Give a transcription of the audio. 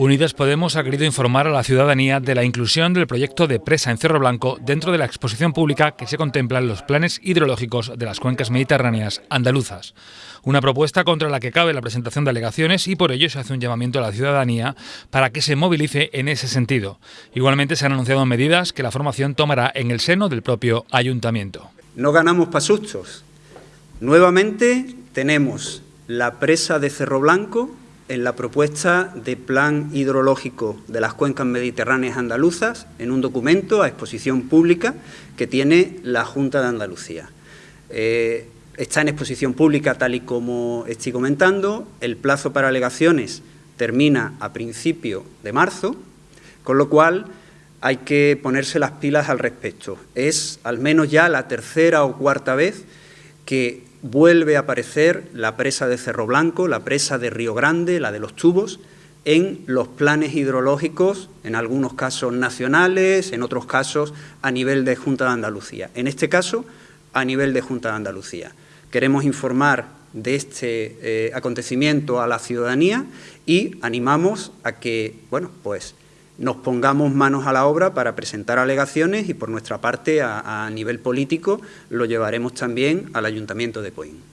Unidas Podemos ha querido informar a la ciudadanía de la inclusión del proyecto de presa en Cerro Blanco dentro de la exposición pública que se contempla en los planes hidrológicos de las cuencas mediterráneas andaluzas. Una propuesta contra la que cabe la presentación de alegaciones y por ello se hace un llamamiento a la ciudadanía para que se movilice en ese sentido. Igualmente se han anunciado medidas que la formación tomará en el seno del propio ayuntamiento. No ganamos pasustos. Nuevamente tenemos la presa de Cerro Blanco en la propuesta de plan hidrológico de las cuencas mediterráneas andaluzas en un documento a exposición pública que tiene la Junta de Andalucía. Eh, está en exposición pública tal y como estoy comentando, el plazo para alegaciones termina a principio de marzo, con lo cual hay que ponerse las pilas al respecto. Es al menos ya la tercera o cuarta vez que vuelve a aparecer la presa de Cerro Blanco, la presa de Río Grande, la de los tubos, en los planes hidrológicos, en algunos casos nacionales, en otros casos a nivel de Junta de Andalucía. En este caso, a nivel de Junta de Andalucía. Queremos informar de este eh, acontecimiento a la ciudadanía y animamos a que, bueno, pues nos pongamos manos a la obra para presentar alegaciones y por nuestra parte a, nivel político lo llevaremos también al Ayuntamiento de Coín.